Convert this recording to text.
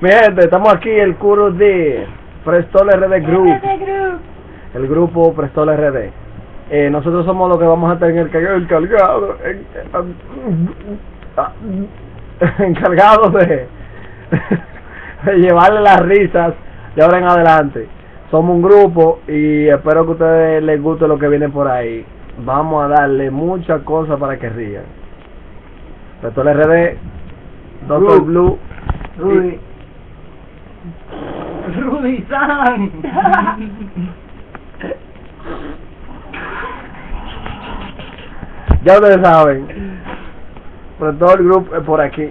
Mi gente, estamos aquí el curo de Prestol RD Group, el grupo Prestol RD. Eh, nosotros somos los que vamos a tener que encargado, en- en- encargados de, de llevarle las risas de ahora en adelante. Somos un grupo y espero que a ustedes les guste lo que viene por ahí. Vamos a darle muchas cosas para que rían. Prestol RD, Doctor Group. Blue, Rudy. Rudy San. Ya ustedes saben. Pero todo el grupo es por aquí.